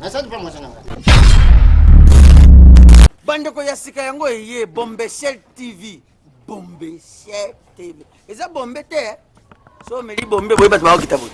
Nasali mpe mwasi na ngai. bandeko ya sika yango eye bombeshel tv bombeshel tv eza bombe te eh? so omeli bombe boye bato bakokita boye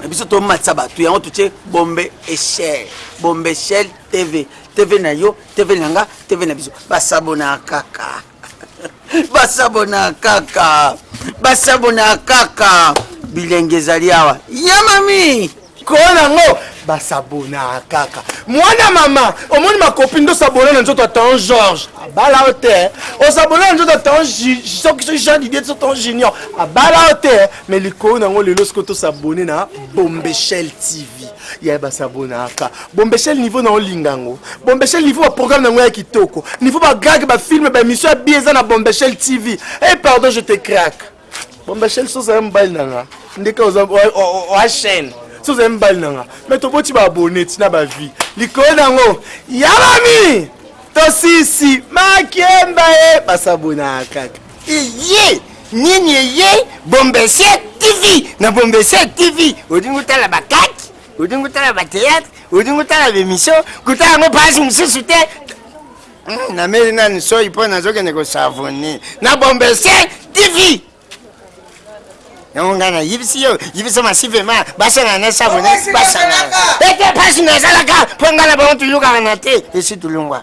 na biso tomatisa bato yango totie bombe echel bombe echel tv tv na yo tv na nga tv na biso basabona kaka basabona kaka basabona kaka bilenge ezali awa ya mami kola yango basabona kaka mwana mama omoni makopi nde osabona na nzoto atan george abala yo te osabona na nzoto atan soki soki jean didier so tan junior abala yo te me likolo na yango lelo soki tosabone na bombeshel tv Yaya ba s'abonnaka bombeshel niveau na olinga yango bombeshel niveau ba programme na yango ya kitoko niveau ba grag ba film ba emission ya bien eza na bombeshel tv e eh, pardon je te crack bombeshel soza ya mobali na nga ndeka oza oa chaîne soza ya mobali na nga mais toboti ba abonne tina ba vie likolo na yango yabami tosisi makemba e eh, ba s'abonnaka Iye nini eye bombesia tv na bombesia tv olingi otala bakaki olingi otala bateatre olingi otala bemission kuta yango pasi mosusu te hmm, nameli nani soi mpo nazokende kosavoni na bombesia tv yango ngai nayebisi yo yebisa masivema basangana na savoni basangana ete pasi nazalaka mpo ngai na bango tuyokana te esi tulungwa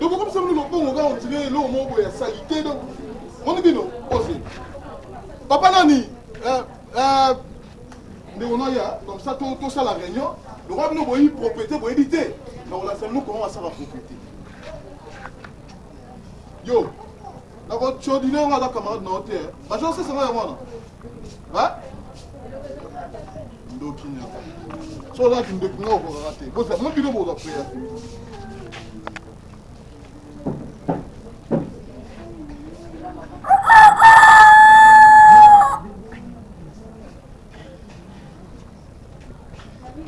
tokokomisa bino mabongo kaka ondire eloko moko boye ya salite do moni bino osi papa nani eh, eh, ndeko noya comme ça tosala réunion lokola bino boyebi propriété boyebi te nakolakisa bino comment basala propriété Yo, na ko codiner yo aza camarade na yo te eh. Ba jour sasa nga yango wana. Hein? Ndoki nyaka. So oza kindoki nga okokaka te. Boza mo bino boza prea.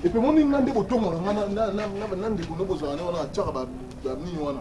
Et puis mon ningande botonga nga na na na na ndeko no bozana wana chaka ba ba nini wana.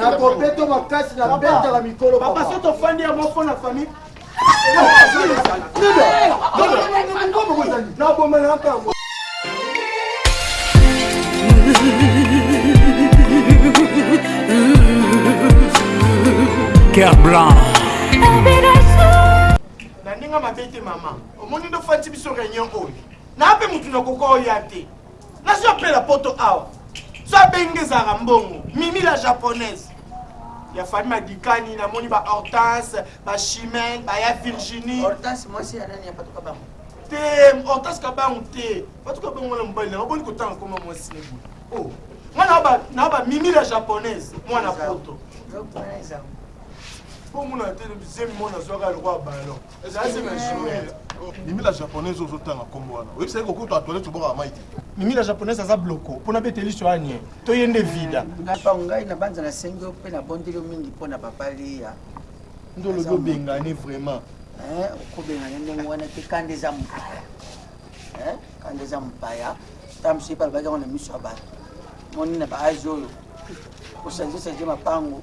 nakobeto makasi na betaka mikolo papa so tofandi yango mpo na famille Cœur blanc. Na ndenge mabe te mama. Omoni ndo fati biso réunion oyo. Na pe mutu na kokoya te. Nazo apela poto awa soki abengi nde ezalaka mbongo. Mimi la japonaise ya famille madikani na moni ba hortense ba chimel ba ya virginie hortense mwasi ya nani ya patuka bango te hortense kabangu te patuka bango wana mobali na oboni kotanga koma mwasi ne boye oh nga na ba na ba mimi la japonaise mwana poto bomona te zemi mwana zwaka lokola ballon Ezali se na Ishmael. Mimi la japonaise ozo tanga kombo wana oyebi saki kokota na toilette obwaka mayi te. Mimi la japonaise aza bloko mpo na bete liso ya nye to ye nde vida. Papa ngai na banza na sengi yo pe na bondeli yo mingi po na papa Lea nde olobi obengane vraiment hein oko bengane ndenge wana te kanda eza mopaya hein kanda eza mopaya ta musu epa alobaki yango na miso ya bato moni na ba age oyo osanze sanze mapango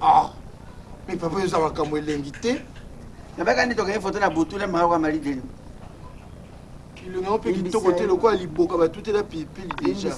Ah, mais papa yoza makambo elengi te. Na baka nde tokangi photo na butu na mawa mali deni. Kilo na ope kitoko te lokola liboka batutela pilipili deja.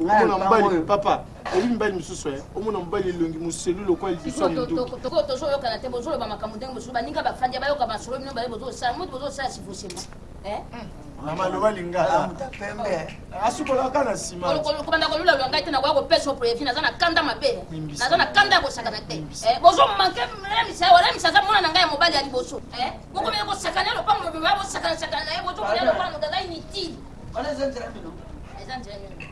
Omona mbali papa, oyebi mibali mosusu eh, omona mobali elongi moselu lokola libiso ya monduki. Tokoyo tozo yokana te bozo loba makambo ndenge mosusu baninga bafandi bayoka masolo bino baye bozo sala modi bozo sala sivosema. Eh? Hmm. Mama loba lingala. Amuta pembe. Asukola ka na sima. Kobanda kolula lola ngai te na koya kopesa yo previ naza na kanda mabe. Naza na kanda ya kosakana te. Eh, bozo manke remisa wa remisa aza mwana na ngai ya mobali ya liboso. Eh, bokomela kosakana lopango mobimba bosakana sakana na ye bozo koya lokola moto aza inutile. Wana eza nzela mino. Eza nzela mino.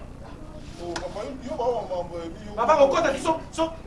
Papa okota biso so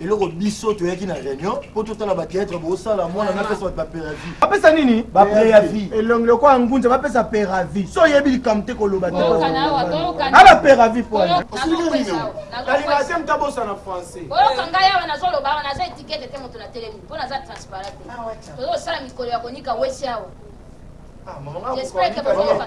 Eloko biso toyaki na reunion po totala ba theatre bosala mwana napesa bato ba peravi. Bapesa nini? Ba preavi. Elongi lokola ngunza bapesa peravi. So oyebi likambo te koloba te. A ba peravi po. Kalimathe mutu abosana français. Boyoka ngai awa nazoloba awa naza etiquette te moto natelemi po naza transparent te. Tozosala mikolo ya konika wese awa. J'espère que bozoyoka.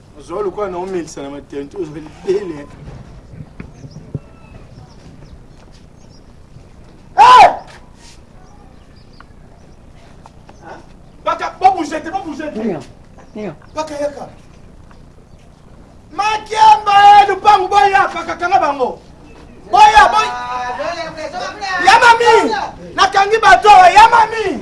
Ozoa lokola na omelisa na matenti ozo libele. Baka bo bouger te bo bouger te. Baka yaka. Makiamba eh, lupangu boya baka kanga bango. Boya boy. Ya mami. Nakangi bato ya mami.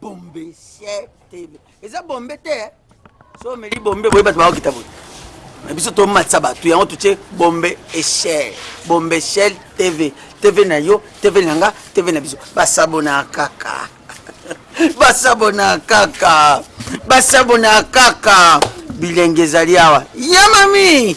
bombe sietele eza bombe te eh? so omeli bombe boye bato bakokita boye na biso tomatisa bato yango totie bombe echel bombe echel tv tv na yo tv na nga tv na biso basabona kaka basabona kaka basabona kaka bilenge ezali awa ya mami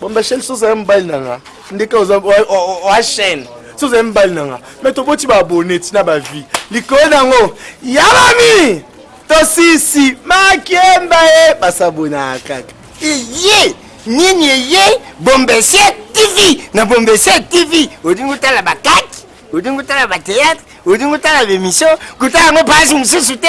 Bomba chaîne soso ya mobali na nga ndeka oza oa chaîne soso ya mobali na nga mais toboti ba abonné tina ba vie likolo na yango ya mami tosisi makemba ye basabonaka kaka eye nini eye bombese tv na bombese tv olingi otala bakaki olingi otala bateatre olingi otala bemission kotala yango pasi mosusu te